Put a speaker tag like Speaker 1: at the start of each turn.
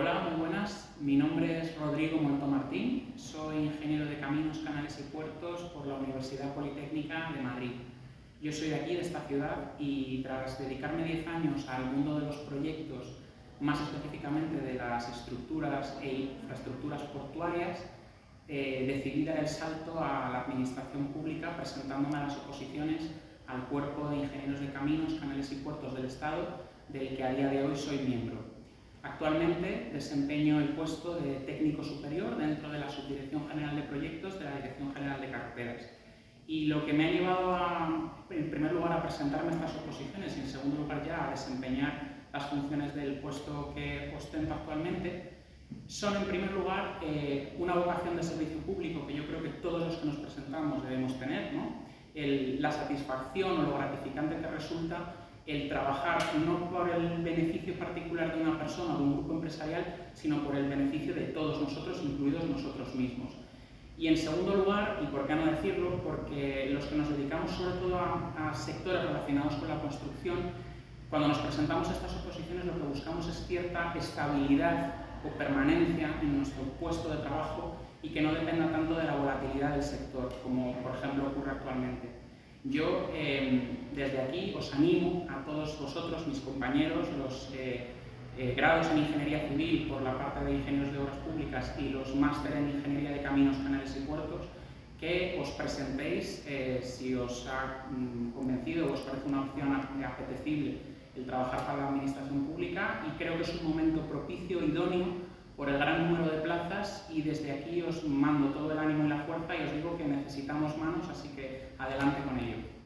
Speaker 1: Hola, muy buenas. Mi nombre es Rodrigo Molto Martín. Soy ingeniero de caminos, canales y puertos por la Universidad Politécnica de Madrid. Yo soy de aquí, de esta ciudad, y tras dedicarme 10 años al mundo de los proyectos, más específicamente de las estructuras e infraestructuras portuarias, eh, decidí dar el salto a la administración pública presentándome a las oposiciones al Cuerpo de Ingenieros de Caminos, Canales y Puertos del Estado, del que a día de hoy soy miembro. Actualmente desempeño el puesto de técnico superior dentro de la Subdirección General de Proyectos de la Dirección General de Carreteras. Y lo que me ha llevado, a, en primer lugar, a presentarme estas oposiciones y, en segundo lugar, ya a desempeñar las funciones del puesto que ostento actualmente, son, en primer lugar, eh, una vocación de servicio público que yo creo que todos los que nos presentamos debemos tener, la satisfacción o lo gratificante que resulta el trabajar no por el beneficio particular de una persona o de un grupo empresarial, sino por el beneficio de todos nosotros, incluidos nosotros mismos. Y en segundo lugar, y por qué no decirlo, porque los que nos dedicamos sobre todo a, sectores relacionados con la construcción, cuando nos presentamos a estas oposiciones lo que buscamos es cierta estabilidad o permanencia en nuestro puesto de trabajo y que no dependa tanto de la volatilidad del sector, como por ejemplo ocurre actualmente. Yo em, desde aquí os animo a todos vosotros, mis compañeros, los eh, eh, grados en Ingeniería Civil por la parte de Ingenieros de Obras Públicas y los máster en Ingeniería de Caminos, Canales y Puertos, que os presentéis eh, si os ha mm, convencido o os parece una opción apetecible el trabajar para la Administración Pública y creo que es un momento propicio, idóneo, por el gran número de plazas y desde aquí os mando todo el ánimo y la fuerza y os digo que necesitamos manos, así que adelante con ello.